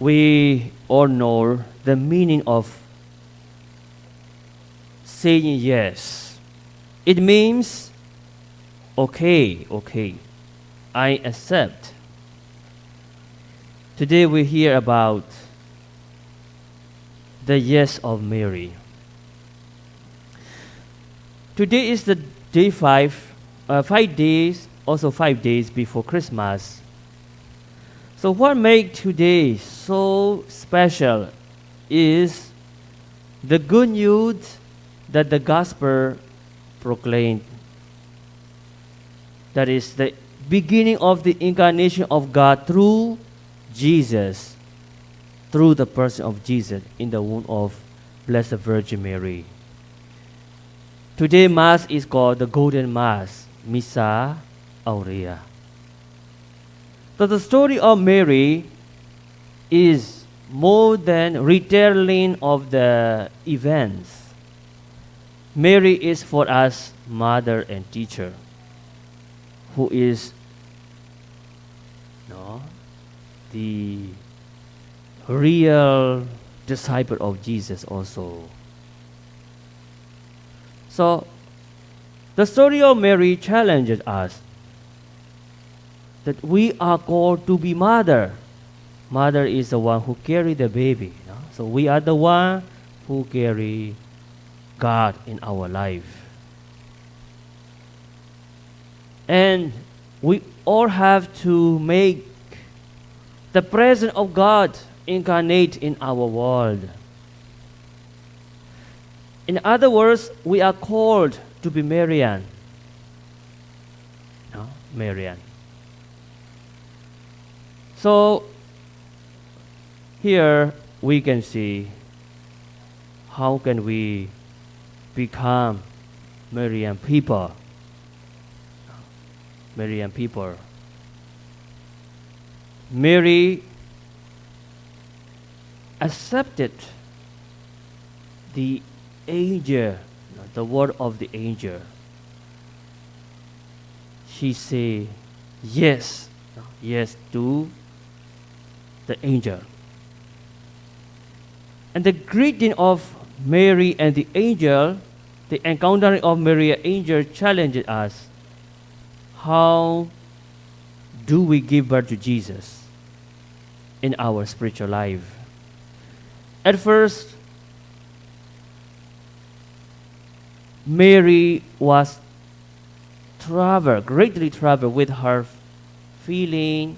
we all know the meaning of saying yes. It means, okay, okay, I accept. Today we hear about the yes of Mary. Today is the day five, uh, five days, also five days before Christmas. So what makes today so special is the good news that the gospel proclaimed. That is the beginning of the incarnation of God through Jesus, through the person of Jesus in the womb of Blessed Virgin Mary. Today Mass is called the Golden Mass, Missa Aurea. So the story of Mary is more than retelling of the events. Mary is for us mother and teacher, who is no, the real disciple of Jesus also. So, the story of Mary challenges us that we are called to be mother. Mother is the one who carry the baby. no? So we are the one who carry God in our life. And we all have to make the presence of God incarnate in our world. In other words, we are called to be Marian. No? Marian. So here we can see how can we become Marian people. Marian people. Mary accepted the angel, the word of the angel. She say yes, yes to the angel. And the greeting of Mary and the angel, the encountering of Mary and angel challenges us. How do we give birth to Jesus in our spiritual life? At first, Mary was troubled, greatly troubled with her feeling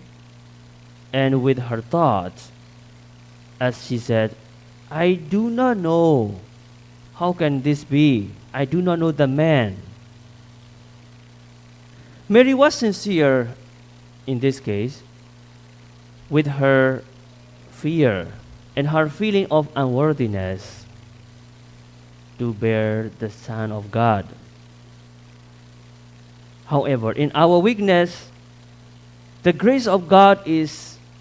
and with her thoughts. As she said, I do not know. How can this be? I do not know the man. Mary was sincere in this case with her fear and her feeling of unworthiness to bear the Son of God. However, in our weakness, the grace of God is